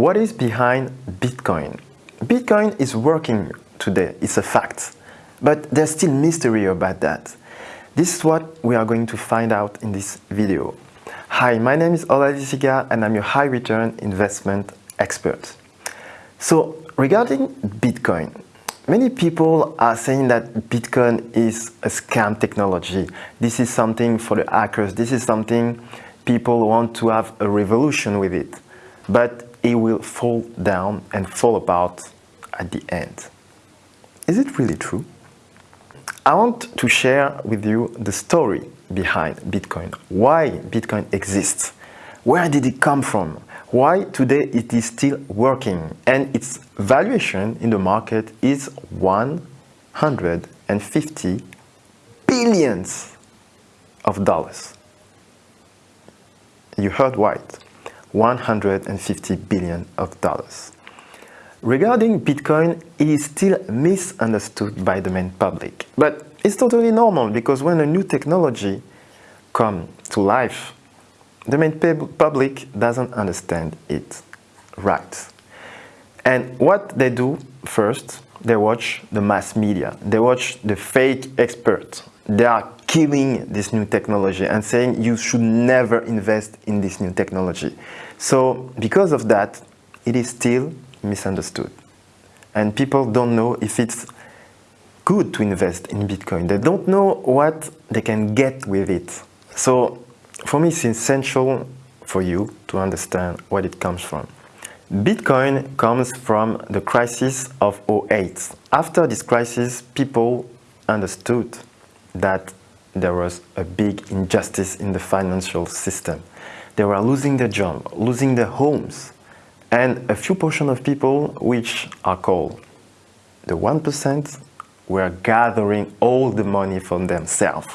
what is behind Bitcoin? Bitcoin is working today, it's a fact. But there's still mystery about that. This is what we are going to find out in this video. Hi, my name is Olali Siga and I'm your high return investment expert. So regarding Bitcoin, many people are saying that Bitcoin is a scam technology. This is something for the hackers. This is something people want to have a revolution with it. But it will fall down and fall apart at the end. Is it really true? I want to share with you the story behind Bitcoin, why Bitcoin exists, where did it come from, why today it is still working, and its valuation in the market is 150 billions of dollars. You heard right, 150 billion of dollars. Regarding Bitcoin, it is still misunderstood by the main public. But it's totally normal because when a new technology comes to life, the main public doesn't understand it right. And what they do first, they watch the mass media, they watch the fake experts. They are killing this new technology and saying you should never invest in this new technology. So because of that, it is still misunderstood. And people don't know if it's good to invest in Bitcoin. They don't know what they can get with it. So for me, it's essential for you to understand what it comes from. Bitcoin comes from the crisis of 08. After this crisis, people understood that there was a big injustice in the financial system. They were losing their job, losing their homes, and a few portion of people, which are called the 1%, were gathering all the money from themselves.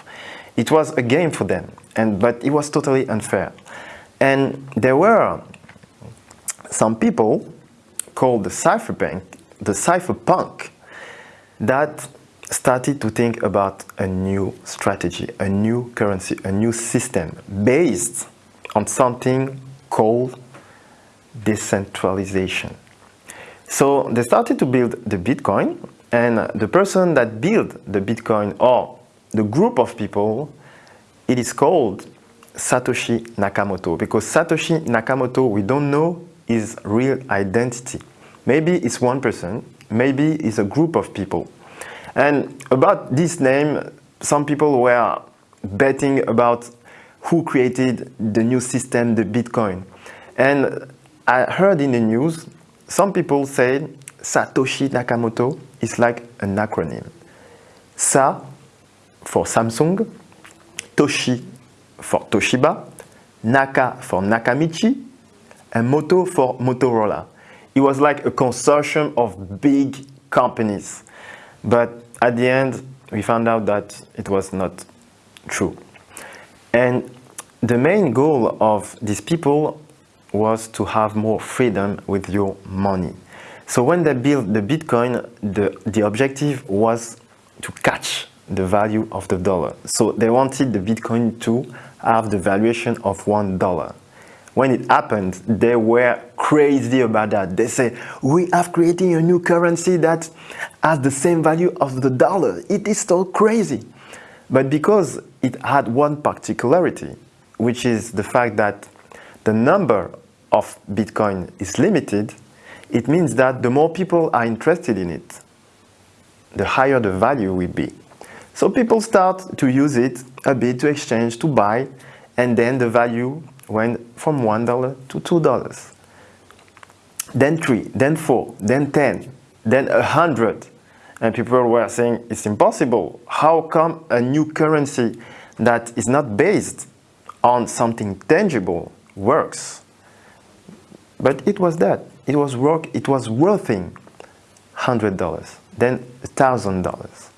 It was a game for them, and, but it was totally unfair. And there were some people called the cypherpunk, the cypherpunk, that started to think about a new strategy, a new currency, a new system based on something called decentralization. So they started to build the Bitcoin and the person that built the Bitcoin or the group of people, it is called Satoshi Nakamoto because Satoshi Nakamoto, we don't know his real identity. Maybe it's one person, maybe it's a group of people. And about this name, some people were betting about who created the new system, the Bitcoin. And I heard in the news, some people say Satoshi Nakamoto is like an acronym. Sa for Samsung, Toshi for Toshiba, Naka for Nakamichi, and Moto for Motorola. It was like a consortium of big companies. But at the end, we found out that it was not true. And the main goal of these people was to have more freedom with your money. So when they built the Bitcoin, the, the objective was to catch the value of the dollar. So they wanted the Bitcoin to have the valuation of one dollar. When it happened, they were crazy about that. They said, we have created a new currency that has the same value of the dollar. It is so crazy. But because it had one particularity, which is the fact that the number of Bitcoin is limited, it means that the more people are interested in it, the higher the value will be. So people start to use it a bit to exchange, to buy, and then the value went from $1 to $2. Then 3, then 4, then 10, then 100. And people were saying, it's impossible. How come a new currency that is not based on something tangible works? But it was that. It was work. It was worthing hundred dollars, then thousand dollars.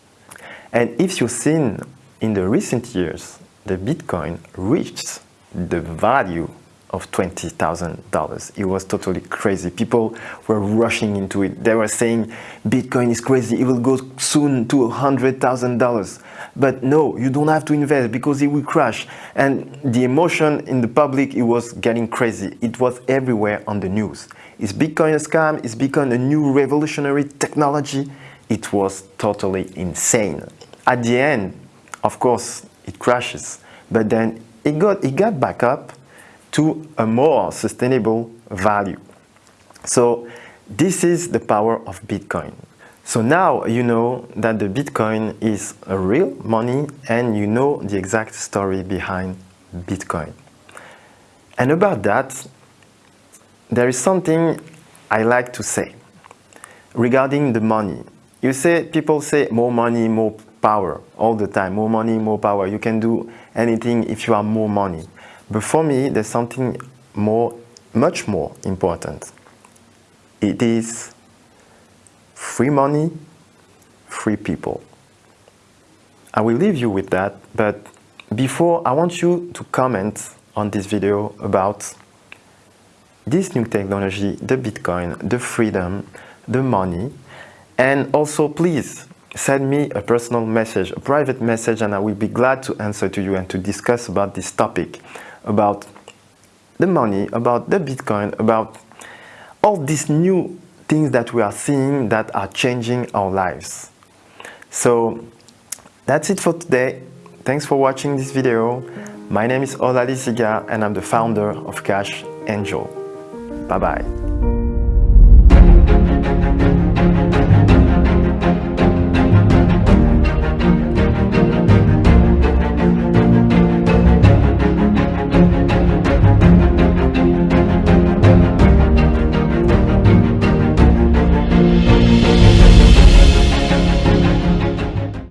And if you've seen in the recent years, the Bitcoin reached the value of $20,000. It was totally crazy. People were rushing into it. They were saying, Bitcoin is crazy, it will go soon to $100,000. But no, you don't have to invest because it will crash. And the emotion in the public, it was getting crazy. It was everywhere on the news. Is Bitcoin a scam? Is Bitcoin a new revolutionary technology? It was totally insane. At the end, of course, it crashes, but then it got, it got back up to a more sustainable value. So this is the power of Bitcoin. So now you know that the Bitcoin is a real money and you know the exact story behind Bitcoin. And about that, there is something I like to say regarding the money. You say, people say more money, more power all the time, more money, more power. You can do anything if you have more money. But for me, there's something more, much more important. It is free money, free people. I will leave you with that, but before I want you to comment on this video about this new technology, the Bitcoin, the freedom, the money, and also please send me a personal message, a private message, and I will be glad to answer to you and to discuss about this topic about the money, about the Bitcoin, about all these new things that we are seeing that are changing our lives. So that's it for today. Thanks for watching this video. My name is Olali Siga and I'm the founder of Cash Angel. Bye bye.